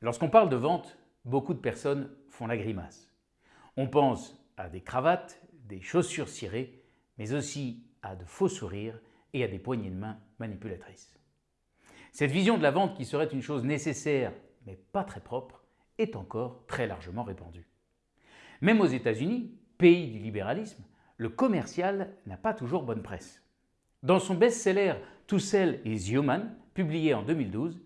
Lorsqu'on parle de vente, beaucoup de personnes font la grimace. On pense à des cravates, des chaussures cirées, mais aussi à de faux sourires et à des poignées de main manipulatrices. Cette vision de la vente qui serait une chose nécessaire mais pas très propre est encore très largement répandue. Même aux États-Unis, pays du libéralisme, le commercial n'a pas toujours bonne presse. Dans son best-seller To Sell is Human, publié en 2012,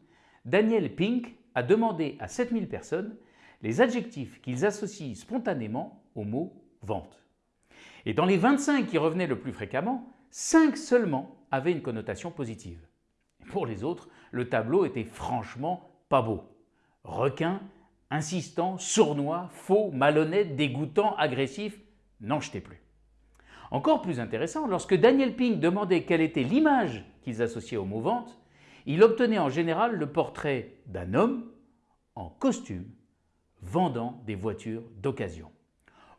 Daniel Pink a demandé à 7000 personnes les adjectifs qu'ils associent spontanément au mot vente. Et dans les 25 qui revenaient le plus fréquemment, 5 seulement avaient une connotation positive. Pour les autres, le tableau était franchement pas beau. Requin, insistant, sournois, faux, malhonnête, dégoûtant, agressif, n'en jetez plus. Encore plus intéressant, lorsque Daniel Pink demandait quelle était l'image qu'ils associaient au mot vente, il obtenait en général le portrait d'un homme en costume vendant des voitures d'occasion.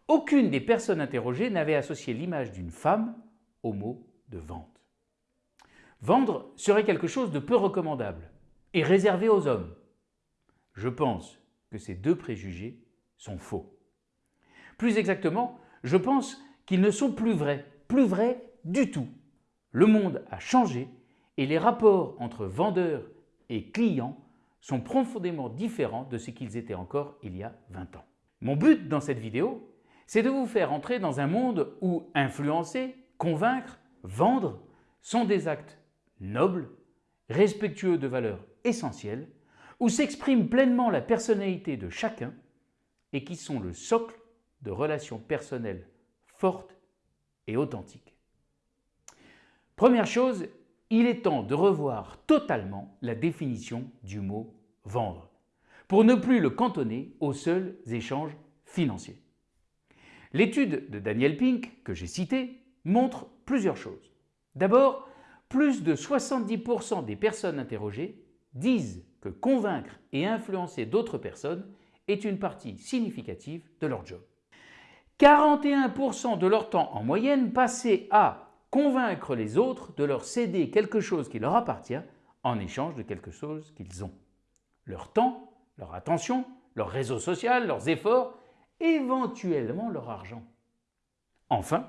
Aucune des personnes interrogées n'avait associé l'image d'une femme au mot de vente. Vendre serait quelque chose de peu recommandable et réservé aux hommes. Je pense que ces deux préjugés sont faux. Plus exactement, je pense qu'ils ne sont plus vrais, plus vrais du tout. Le monde a changé et les rapports entre vendeurs et clients sont profondément différents de ce qu'ils étaient encore il y a 20 ans. Mon but dans cette vidéo, c'est de vous faire entrer dans un monde où influencer, convaincre, vendre sont des actes nobles, respectueux de valeurs essentielles, où s'exprime pleinement la personnalité de chacun et qui sont le socle de relations personnelles fortes et authentiques. Première chose, il est temps de revoir totalement la définition du mot « vendre » pour ne plus le cantonner aux seuls échanges financiers. L'étude de Daniel Pink, que j'ai citée, montre plusieurs choses. D'abord, plus de 70% des personnes interrogées disent que convaincre et influencer d'autres personnes est une partie significative de leur job. 41% de leur temps en moyenne passé à convaincre les autres de leur céder quelque chose qui leur appartient en échange de quelque chose qu'ils ont. Leur temps, leur attention, leur réseau social, leurs efforts, éventuellement leur argent. Enfin,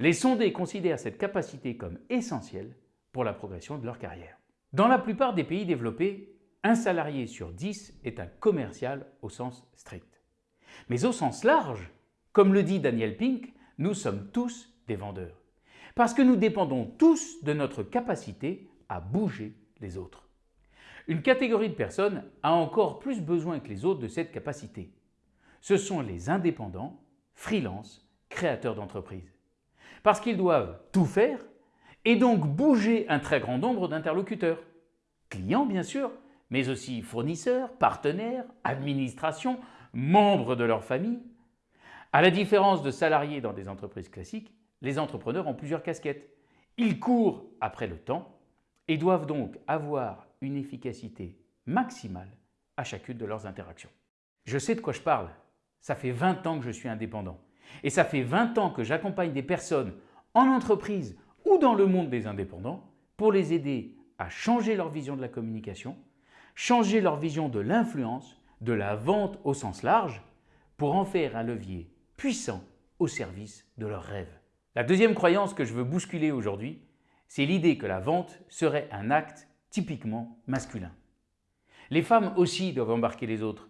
les sondés considèrent cette capacité comme essentielle pour la progression de leur carrière. Dans la plupart des pays développés, un salarié sur 10 est un commercial au sens strict. Mais au sens large, comme le dit Daniel Pink, nous sommes tous des vendeurs. Parce que nous dépendons tous de notre capacité à bouger les autres. Une catégorie de personnes a encore plus besoin que les autres de cette capacité. Ce sont les indépendants, freelance, créateurs d'entreprises. Parce qu'ils doivent tout faire et donc bouger un très grand nombre d'interlocuteurs. Clients bien sûr, mais aussi fournisseurs, partenaires, administrations, membres de leur famille. À la différence de salariés dans des entreprises classiques, les entrepreneurs ont plusieurs casquettes. Ils courent après le temps et doivent donc avoir une efficacité maximale à chacune de leurs interactions. Je sais de quoi je parle. Ça fait 20 ans que je suis indépendant. Et ça fait 20 ans que j'accompagne des personnes en entreprise ou dans le monde des indépendants pour les aider à changer leur vision de la communication, changer leur vision de l'influence, de la vente au sens large, pour en faire un levier puissant au service de leurs rêves. La deuxième croyance que je veux bousculer aujourd'hui, c'est l'idée que la vente serait un acte typiquement masculin. Les femmes aussi doivent embarquer les autres.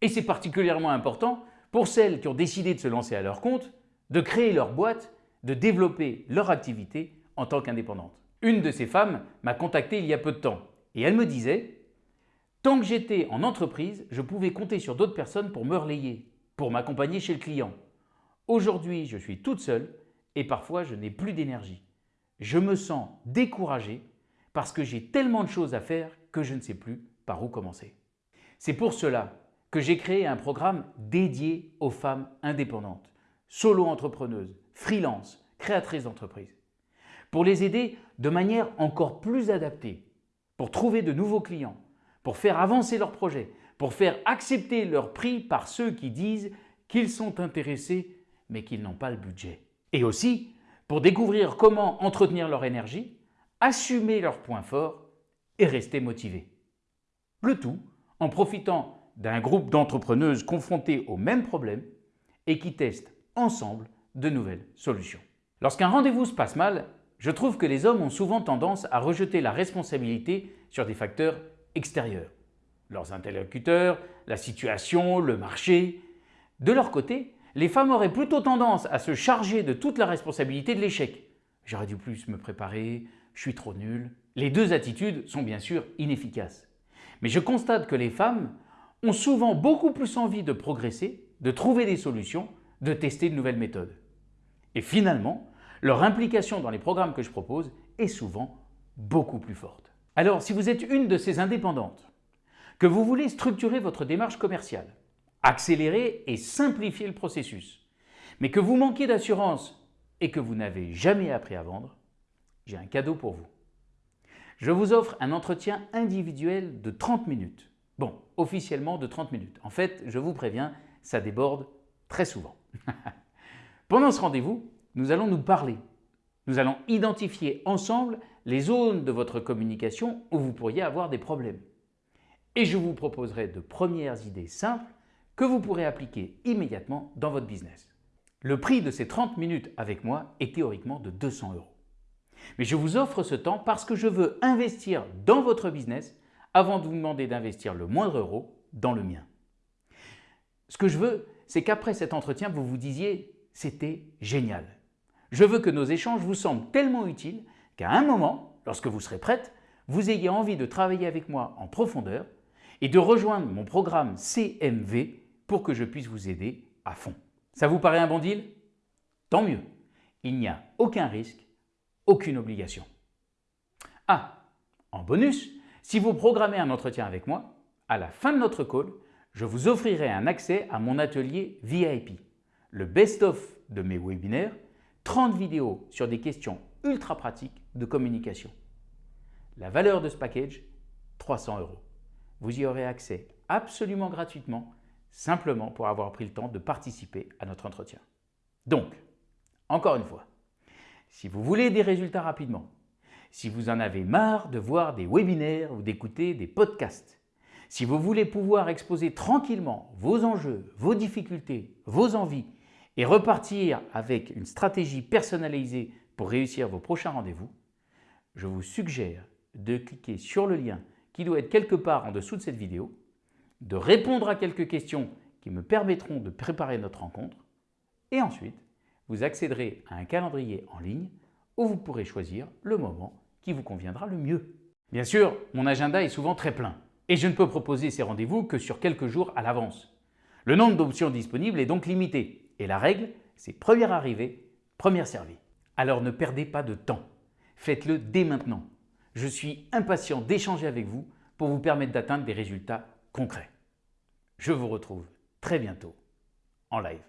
Et c'est particulièrement important pour celles qui ont décidé de se lancer à leur compte, de créer leur boîte, de développer leur activité en tant qu'indépendante. Une de ces femmes m'a contacté il y a peu de temps et elle me disait « Tant que j'étais en entreprise, je pouvais compter sur d'autres personnes pour me relayer, pour m'accompagner chez le client. Aujourd'hui, je suis toute seule et parfois je n'ai plus d'énergie. Je me sens découragée parce que j'ai tellement de choses à faire que je ne sais plus par où commencer. C'est pour cela que j'ai créé un programme dédié aux femmes indépendantes, solo-entrepreneuses, freelance, créatrices d'entreprise, pour les aider de manière encore plus adaptée, pour trouver de nouveaux clients, pour faire avancer leurs projets, pour faire accepter leur prix par ceux qui disent qu'ils sont intéressés mais qu'ils n'ont pas le budget et aussi pour découvrir comment entretenir leur énergie, assumer leurs points forts et rester motivés. Le tout en profitant d'un groupe d'entrepreneuses confrontées au même problème et qui testent ensemble de nouvelles solutions. Lorsqu'un rendez-vous se passe mal, je trouve que les hommes ont souvent tendance à rejeter la responsabilité sur des facteurs extérieurs. Leurs interlocuteurs, la situation, le marché. De leur côté, les femmes auraient plutôt tendance à se charger de toute la responsabilité de l'échec. J'aurais dû plus me préparer, je suis trop nul. Les deux attitudes sont bien sûr inefficaces. Mais je constate que les femmes ont souvent beaucoup plus envie de progresser, de trouver des solutions, de tester de nouvelles méthodes. Et finalement, leur implication dans les programmes que je propose est souvent beaucoup plus forte. Alors, si vous êtes une de ces indépendantes, que vous voulez structurer votre démarche commerciale, accélérer et simplifier le processus, mais que vous manquez d'assurance et que vous n'avez jamais appris à vendre, j'ai un cadeau pour vous. Je vous offre un entretien individuel de 30 minutes. Bon, officiellement de 30 minutes. En fait, je vous préviens, ça déborde très souvent. Pendant ce rendez-vous, nous allons nous parler. Nous allons identifier ensemble les zones de votre communication où vous pourriez avoir des problèmes. Et je vous proposerai de premières idées simples que vous pourrez appliquer immédiatement dans votre business. Le prix de ces 30 minutes avec moi est théoriquement de 200 euros. Mais je vous offre ce temps parce que je veux investir dans votre business avant de vous demander d'investir le moindre euro dans le mien. Ce que je veux, c'est qu'après cet entretien, vous vous disiez « c'était génial ». Je veux que nos échanges vous semblent tellement utiles qu'à un moment, lorsque vous serez prête, vous ayez envie de travailler avec moi en profondeur et de rejoindre mon programme CMV pour que je puisse vous aider à fond. Ça vous paraît un bon deal? Tant mieux, il n'y a aucun risque, aucune obligation. Ah, en bonus, si vous programmez un entretien avec moi, à la fin de notre call, je vous offrirai un accès à mon atelier VIP, le best-of de mes webinaires, 30 vidéos sur des questions ultra pratiques de communication. La valeur de ce package, 300 euros. Vous y aurez accès absolument gratuitement, simplement pour avoir pris le temps de participer à notre entretien. Donc, encore une fois, si vous voulez des résultats rapidement, si vous en avez marre de voir des webinaires ou d'écouter des podcasts, si vous voulez pouvoir exposer tranquillement vos enjeux, vos difficultés, vos envies et repartir avec une stratégie personnalisée pour réussir vos prochains rendez-vous, je vous suggère de cliquer sur le lien qui doit être quelque part en dessous de cette vidéo, de répondre à quelques questions qui me permettront de préparer notre rencontre et ensuite vous accéderez à un calendrier en ligne où vous pourrez choisir le moment qui vous conviendra le mieux. Bien sûr, mon agenda est souvent très plein et je ne peux proposer ces rendez-vous que sur quelques jours à l'avance. Le nombre d'options disponibles est donc limité et la règle, c'est première arrivée, première servie. Alors ne perdez pas de temps, faites-le dès maintenant. Je suis impatient d'échanger avec vous pour vous permettre d'atteindre des résultats concrets. Je vous retrouve très bientôt en live.